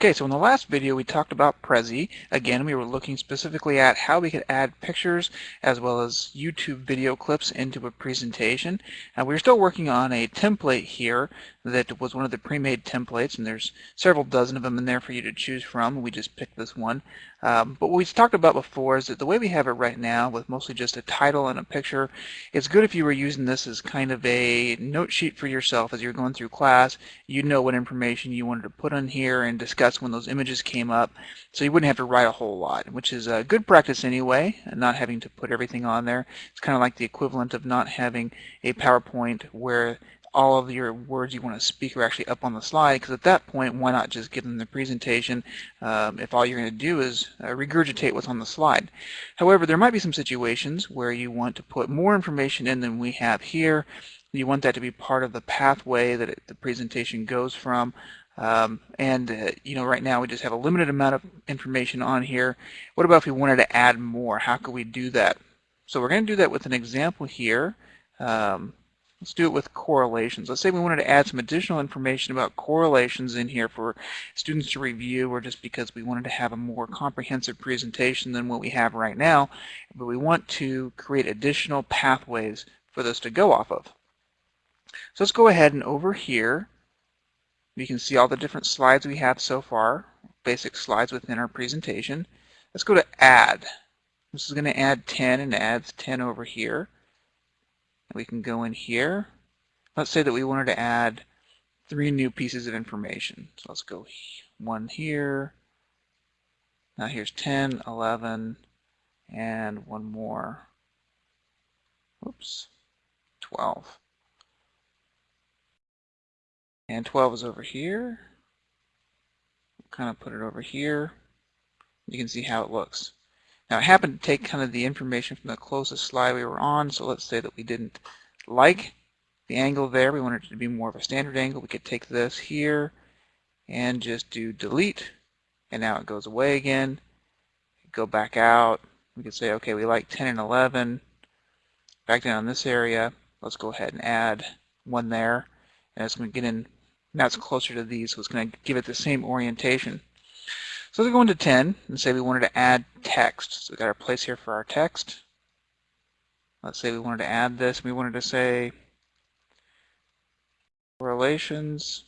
Okay, so in the last video we talked about Prezi. Again, we were looking specifically at how we could add pictures as well as YouTube video clips into a presentation. Uh, we're still working on a template here that was one of the pre-made templates, and there's several dozen of them in there for you to choose from. We just picked this one. Um, but what we talked about before is that the way we have it right now, with mostly just a title and a picture, it's good if you were using this as kind of a note sheet for yourself as you're going through class. You know what information you wanted to put on here and discuss when those images came up, so you wouldn't have to write a whole lot, which is a good practice anyway, not having to put everything on there. It's kind of like the equivalent of not having a PowerPoint where all of your words you want to speak are actually up on the slide because at that point why not just give them the presentation um, if all you're going to do is uh, regurgitate what's on the slide. However there might be some situations where you want to put more information in than we have here. You want that to be part of the pathway that it, the presentation goes from um, and uh, you know right now we just have a limited amount of information on here. What about if we wanted to add more? How could we do that? So we're going to do that with an example here. Um, Let's do it with correlations. Let's say we wanted to add some additional information about correlations in here for students to review or just because we wanted to have a more comprehensive presentation than what we have right now, but we want to create additional pathways for this to go off of. So let's go ahead and over here, you can see all the different slides we have so far, basic slides within our presentation. Let's go to add. This is going to add 10 and adds 10 over here. We can go in here. Let's say that we wanted to add three new pieces of information. So let's go one here. Now here's 10, 11, and one more. Oops, 12. And 12 is over here. kind of put it over here. You can see how it looks. Now I happened to take kind of the information from the closest slide we were on, so let's say that we didn't like the angle there, we wanted it to be more of a standard angle, we could take this here and just do delete, and now it goes away again. Go back out, we could say, okay, we like 10 and 11, back down in this area, let's go ahead and add one there, and it's going to get in, now it's closer to these, so it's going to give it the same orientation. So let's go into 10 and say we wanted to add text. So we got our place here for our text. Let's say we wanted to add this. We wanted to say correlations.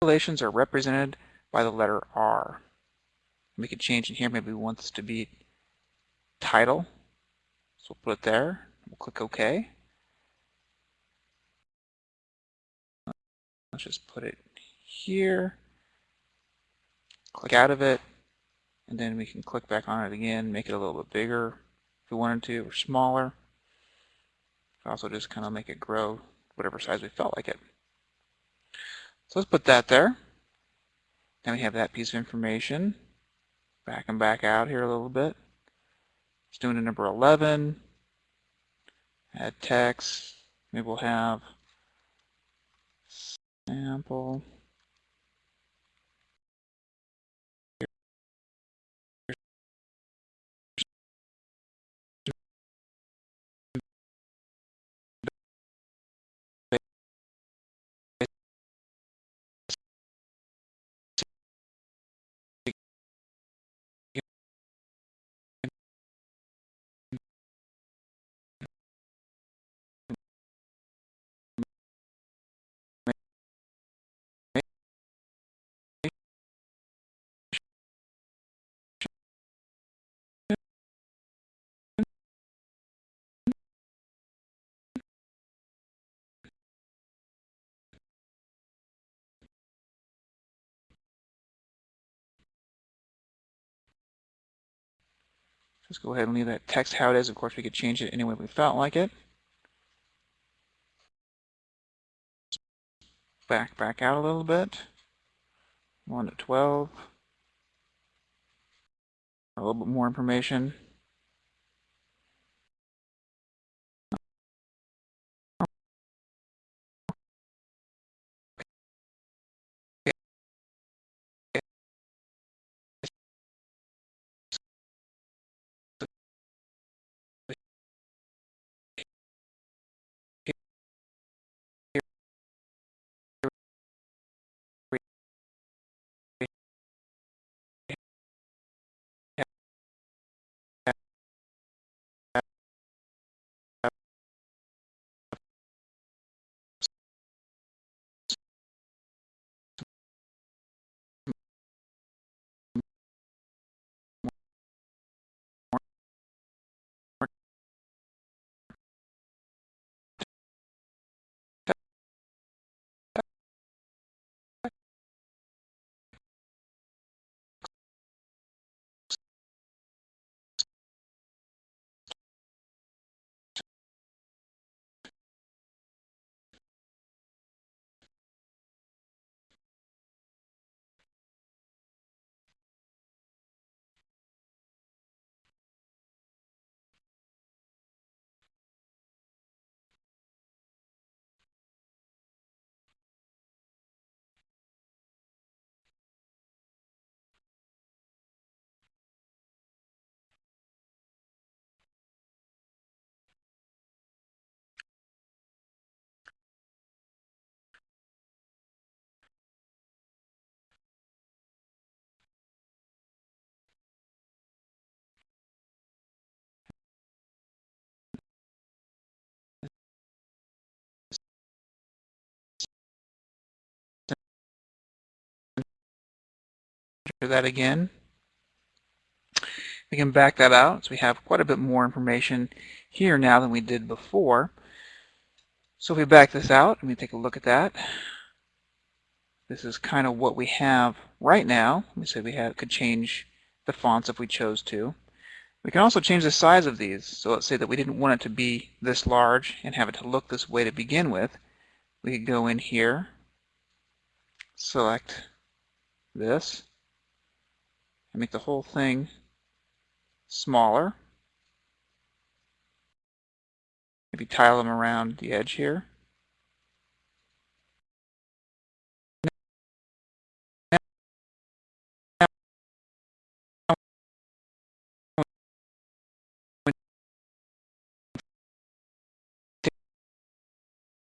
Correlations are represented by the letter R. We could change in here. Maybe we want this to be title. So we'll put it there. We'll click OK. Let's just put it here, click out of it, and then we can click back on it again, make it a little bit bigger if we wanted to, or smaller. Also just kind of make it grow whatever size we felt like it. So let's put that there. Now we have that piece of information. Back and back out here a little bit. Let's do it number 11. Add text. Maybe we'll have Sample. Just go ahead and leave that text how it is. Of course, we could change it any way we felt like it. Back, back out a little bit. 1 to 12. A little bit more information. That again. We can back that out, so we have quite a bit more information here now than we did before. So if we back this out and we take a look at that, this is kind of what we have right now. We said we have, could change the fonts if we chose to. We can also change the size of these. So let's say that we didn't want it to be this large and have it to look this way to begin with. We could go in here, select this, and make the whole thing smaller. Maybe tile them around the edge here.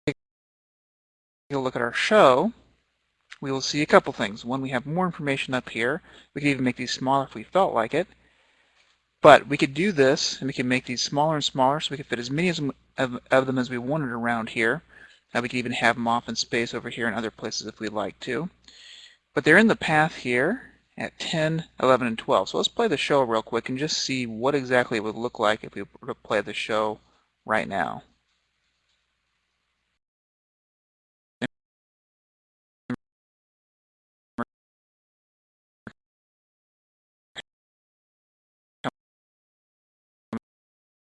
Take a look at our show, we will see a couple things. One, we have more information up here. We could even make these smaller if we felt like it. But we could do this, and we can make these smaller and smaller so we could fit as many of, of them as we wanted around here. Now we could even have them off in space over here and other places if we'd like to. But they're in the path here at 10, 11, and 12. So let's play the show real quick and just see what exactly it would look like if we were to play the show right now.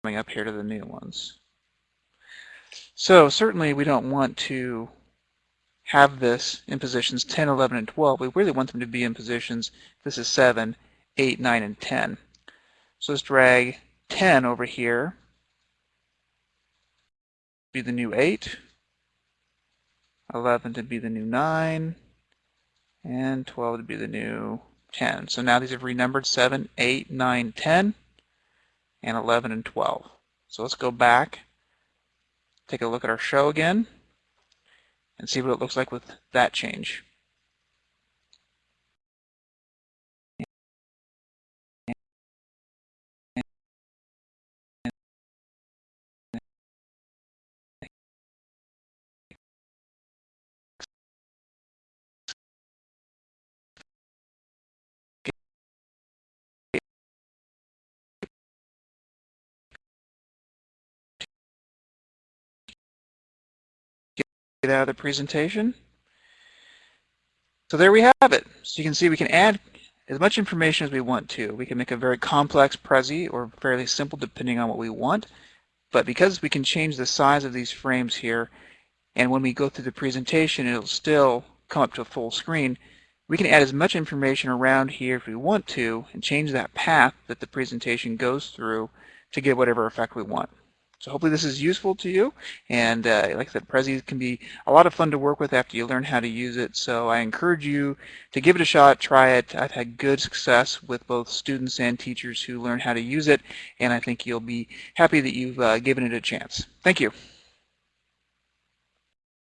Coming up here to the new ones. So certainly we don't want to have this in positions 10, 11, and 12. We really want them to be in positions, this is 7, 8, 9, and 10. So let's drag 10 over here, be the new 8, 11 to be the new 9, and 12 to be the new 10. So now these have renumbered 7, 8, 9, 10 and 11 and 12. So let's go back, take a look at our show again, and see what it looks like with that change. Out of the presentation. So there we have it. So you can see we can add as much information as we want to. We can make a very complex Prezi or fairly simple depending on what we want. But because we can change the size of these frames here, and when we go through the presentation, it'll still come up to a full screen, we can add as much information around here if we want to and change that path that the presentation goes through to get whatever effect we want. So hopefully this is useful to you. And uh, like I said, Prezi can be a lot of fun to work with after you learn how to use it. So I encourage you to give it a shot, try it. I've had good success with both students and teachers who learn how to use it. And I think you'll be happy that you've uh, given it a chance. Thank you.